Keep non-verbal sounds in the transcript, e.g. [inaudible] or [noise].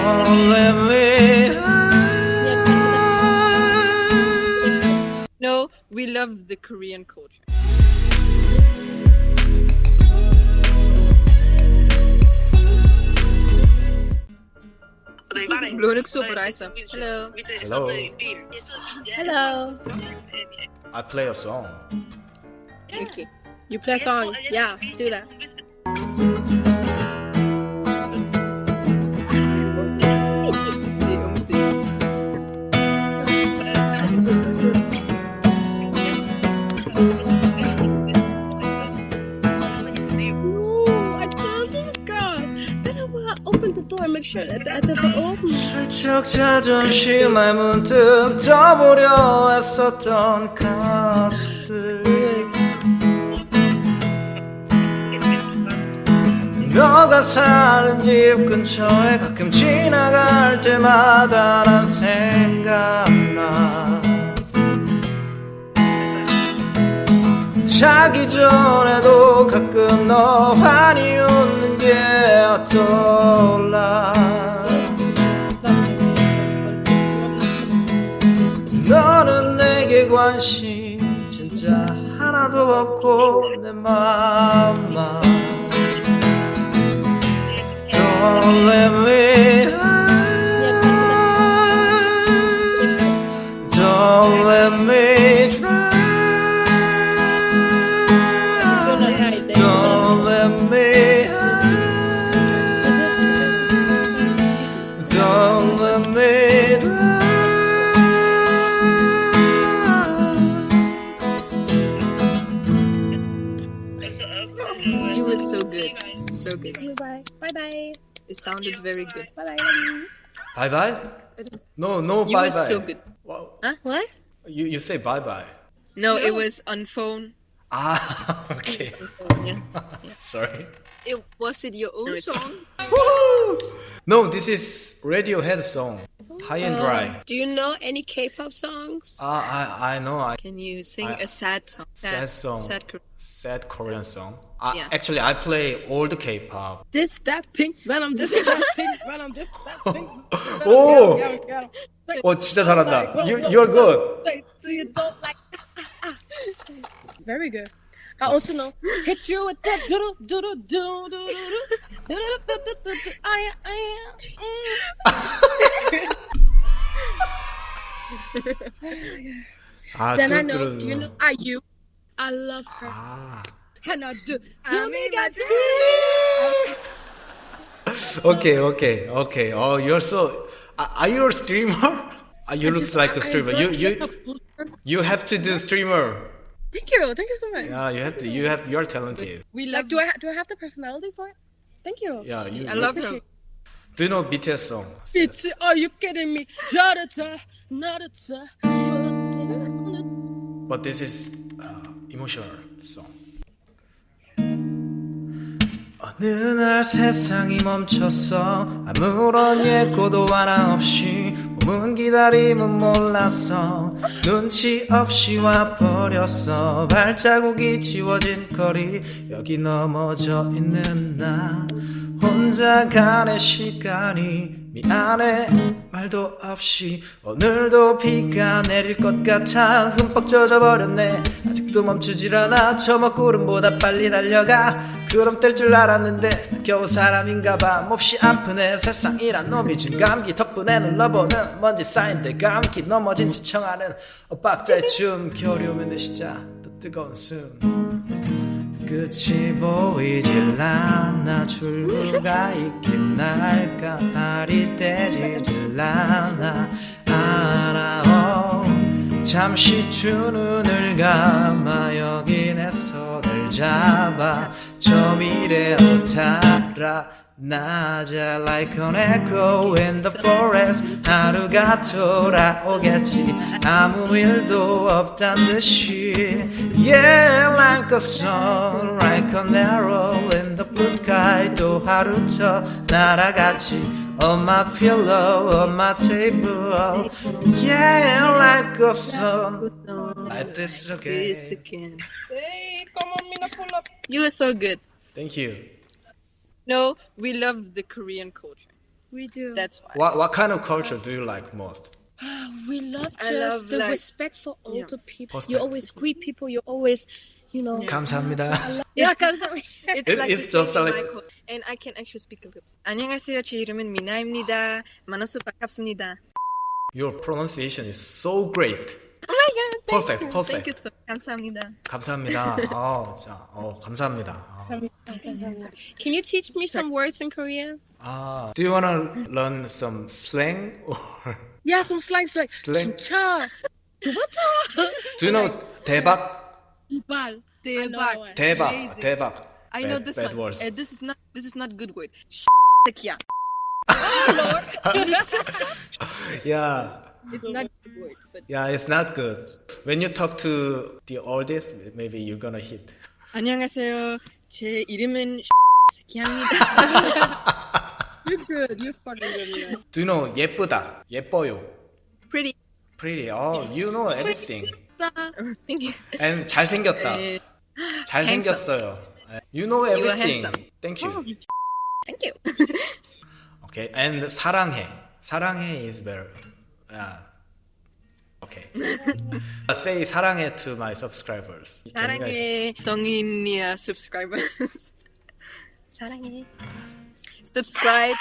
Don't let me No, we love the Korean culture. Blonik Sobereisa. Hello. Hello. Hello. I play a song. Okay. You play a song. Yeah, do that. 슬쩍 자존심을 문득 떠보려 했었던 카톡들. 너가 사는 집 근처에 가끔 지나갈 때마다 난 생각나. 자기 전에도 가끔 너 환히 웃는 게 떠올라 관심 진짜 하나도 없고 내 맘만. Don't let me You were so good. So good. Bye. Bye bye. It sounded very good. Bye bye. Bye bye? No, no You bye were bye. so good. Wow. Huh? What? You you say bye bye. No, it was on phone. Ah, [laughs] okay. [laughs] Sorry. It, was it your own it's- song? No, this is Radiohead song high and uh, dry. Do you know any K-pop songs? Uh, I I know. I, Can you sing I, a sad song? Sad, sad song. Sad, sad Korean song. I, yeah. Actually, I play all the K-pop. This that pink venom. This that pink venom. This that pink. Venom, [laughs] oh. Get him, get him, get him. Oh, 어 진짜 잘한다. Like, you you're good. Like, do you don't like? Ah, ah, ah. Very good. I also know hit you with that doodle doodle doodle doodle doodle doodle doodle. I I. Then I know, you know, I you, I love her, ah. and I do. Tell me, God. [laughs] Okay, okay, okay. Oh, you're so. Are you a streamer? [laughs] You look like a streamer. You you you have to do streamer. Thank you, thank you so much. Yeah, you have to. You have. You're talented. We like. Do I do I have the personality for it? Thank you. Yeah, you, I love you. Do you know BTS song? It's are you kidding me? Not a time, not a time. But this is uh, emotional song. 어느 날 세상이 멈췄어 아무런 예고도 하나 없이 몸은 기다림은 몰랐어 눈치 없이 와버렸어 발자국이 지워진 거리 여기 넘어져 있는 나 혼자 가는 시간이 미안해. 말도 없이 오늘도 비가 내릴 것 같아 흠뻑 젖어버렸네. 아직도 멈추질 않아. 저 먹구름보다 빨리 달려가. 그럼 뗄 줄 알았는데 겨우 사람인가봐. 몹시 아프네. 세상이란 놈이 준 감기 덕분에 눌러보는 먼지 쌓인 데 감기 넘어진 채 청하는 엇박자의 춤. 겨울이 오면 내 시작 또 뜨거운 숨 끝이 보이질 않아 출구가 있긴 할까. 발이 떼지질 않아 알아 오. 잠시 두 눈을 감아 여기 내 손을 잡아. 저 미래로 타 らなじゃ like an echo in the forest 春が空をがち I'm wild of thunder she Yeah like a sun like an arrow in the blue sky と春とならがち on my pillow, on my table. Yeah, like a sun. Like this again. You are so good. Thank you. No, we love the Korean culture. We do. That's why. What what kind of culture do you like most? [sighs] we love I just love, the like- respect for older people. Respect. You always greet people. You always, you know. 감사합니다. [laughs] Yeah, 감사합니다. It's [laughs] It- like it's the just same in like- my code. and I can actually speak a little. 안녕하세요. 제 이름은 미나입니다. 만나서 반갑습니다. Your pronunciation is so great. Oh my god. Thank Perfect, you. perfect. Thank you so. 감사합니다. 감사합니다. 어, 자, 어, 감사합니다. 어. Can you teach me some words in Korean? 아, do you wanna learn some slang or [laughs] Yeah, some slangs like Slang? 진짜, 좋았다. [laughs] do you know 대박? 이발. 대박. 대박, Amazing. 대박. I know Bad- this bad one. words. Uh, this is not. This is not good word. 새끼야. [laughs] Yeah. It's not good word, but Yeah, it's not good. When you talk to the oldest, maybe you're gonna hit. 안녕하세요. 제 이름은 새끼입니다. You're good. You're fucking good. Do you know 예쁘다, 예뻐요, Pretty. pretty. Oh, you know everything. You. And 잘생겼다, Uh, 잘생겼어요. You know everything. Thank you. thank you. Okay, and 사랑해. 사랑해 is very. Yeah. Okay. [laughs] Say 사랑해 to my subscribers. Can you guys- 사랑해 성인이야 subscribers. [laughs] 사랑해. Subscribe